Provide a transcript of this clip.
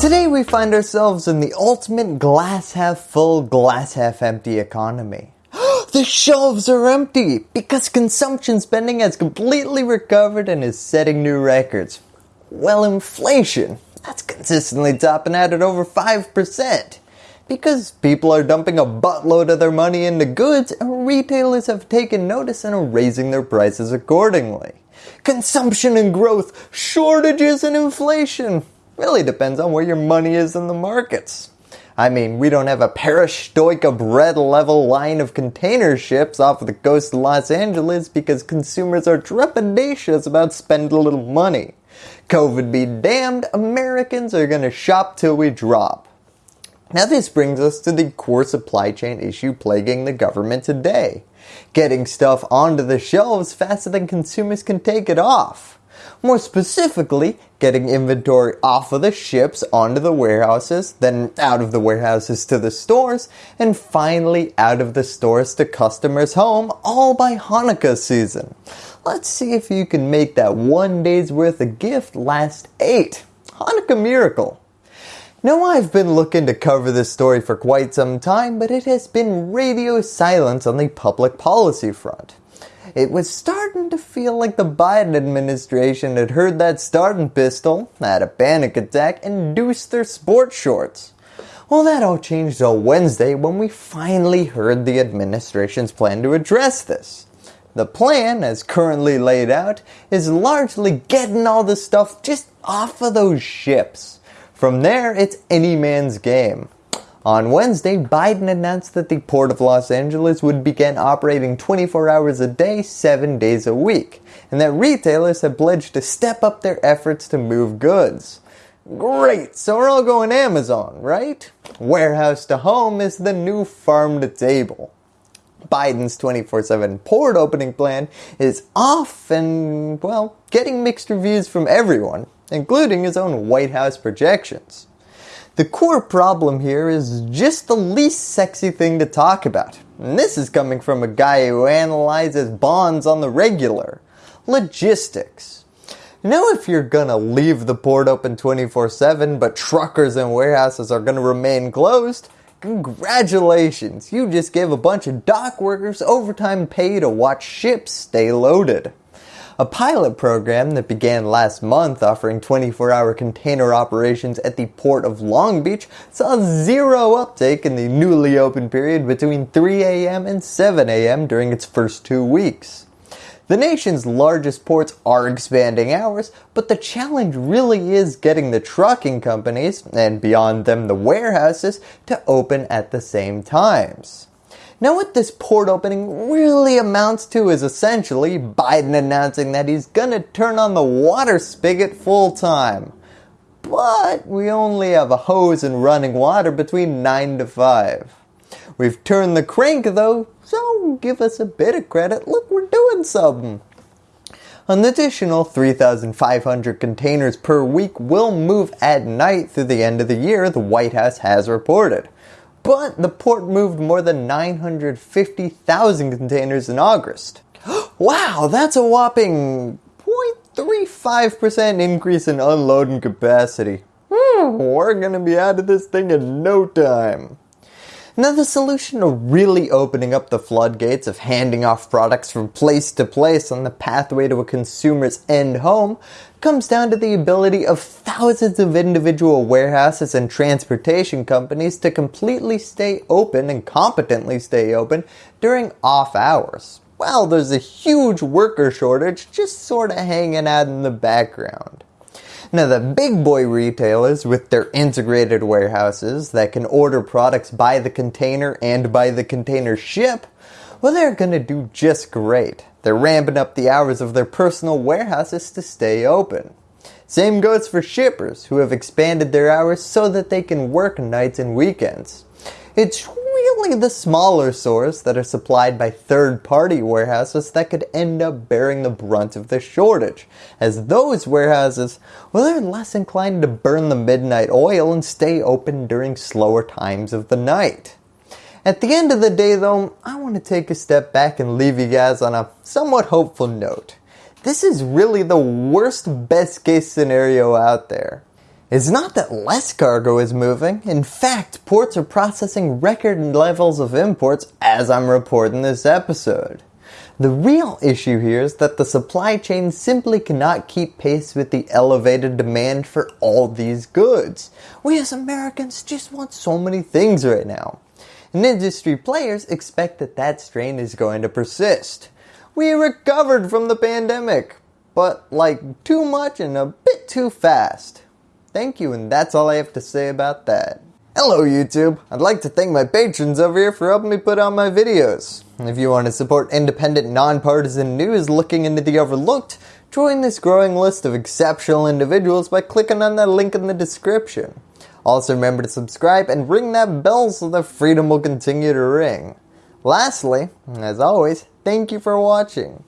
Today we find ourselves in the ultimate glass half full, glass half empty economy. the shelves are empty because consumption spending has completely recovered and is setting new records. Well, inflation, that's consistently topping out at over 5%. Because people are dumping a buttload of their money into goods and retailers have taken notice and are raising their prices accordingly. Consumption and growth, shortages and inflation. Really depends on where your money is in the markets. I mean, we don't have a perestroika bread level line of container ships off the coast of Los Angeles because consumers are trepidatious about spending a little money. COVID be damned, Americans are going to shop till we drop. Now this brings us to the core supply chain issue plaguing the government today. Getting stuff onto the shelves faster than consumers can take it off. More specifically, getting inventory off of the ships onto the warehouses, then out of the warehouses to the stores, and finally out of the stores to customers' home all by Hanukkah season. Let's see if you can make that one day's worth of gift last eight. Hanukkah miracle. Now I've been looking to cover this story for quite some time, but it has been radio silence on the public policy front. It was starting to feel like the Biden administration had heard that starting pistol, had a panic attack, and induced their sports shorts. Well that all changed on Wednesday when we finally heard the administration's plan to address this. The plan, as currently laid out, is largely getting all the stuff just off of those ships. From there, it's any man's game. On Wednesday, Biden announced that the Port of Los Angeles would begin operating 24 hours a day, 7 days a week, and that retailers have pledged to step up their efforts to move goods. Great, so we're all going Amazon, right? Warehouse to home is the new farm to table. Biden's 24-7 port opening plan is off and, well, getting mixed reviews from everyone, including his own White House projections. The core problem here is just the least sexy thing to talk about. And this is coming from a guy who analyzes bonds on the regular. Logistics. You know if you're gonna leave the port open 24-7 but truckers and warehouses are gonna remain closed, congratulations, you just gave a bunch of dock workers overtime pay to watch ships stay loaded. A pilot program that began last month offering 24-hour container operations at the port of Long Beach saw zero uptake in the newly open period between 3 a.m. and 7 a.m. during its first two weeks. The nation's largest ports are expanding hours, but the challenge really is getting the trucking companies, and beyond them the warehouses, to open at the same times. Now what this port opening really amounts to is essentially Biden announcing that he's gonna turn on the water spigot full time. But we only have a hose and running water between 9 to 5. We've turned the crank though, so give us a bit of credit, look we're doing something. An additional 3,500 containers per week will move at night through the end of the year, the White House has reported but the port moved more than 950,000 containers in August. wow, that's a whopping 0.35% increase in unloading capacity. Hmm, we're going to be out of this thing in no time. Now the solution to really opening up the floodgates of handing off products from place to place on the pathway to a consumer's end home comes down to the ability of thousands of individual warehouses and transportation companies to completely stay open and competently stay open during off hours. Well, there's a huge worker shortage just sort of hanging out in the background. Now the big boy retailers with their integrated warehouses that can order products by the container and by the container ship, well they're going to do just great. They're ramping up the hours of their personal warehouses to stay open. Same goes for shippers who have expanded their hours so that they can work nights and weekends. It's really the smaller stores that are supplied by third-party warehouses that could end up bearing the brunt of the shortage, as those warehouses, well they're less inclined to burn the midnight oil and stay open during slower times of the night. At the end of the day though, I want to take a step back and leave you guys on a somewhat hopeful note. This is really the worst best case scenario out there. It's not that less cargo is moving, in fact ports are processing record levels of imports as I'm reporting this episode. The real issue here is that the supply chain simply cannot keep pace with the elevated demand for all these goods. We as Americans just want so many things right now. And industry players expect that that strain is going to persist. We recovered from the pandemic, but like too much and a bit too fast. Thank you and that's all I have to say about that. Hello YouTube! I'd like to thank my patrons over here for helping me put out my videos. If you want to support independent, nonpartisan news looking into the overlooked, join this growing list of exceptional individuals by clicking on that link in the description. Also remember to subscribe and ring that bell so the freedom will continue to ring. Lastly, as always, thank you for watching.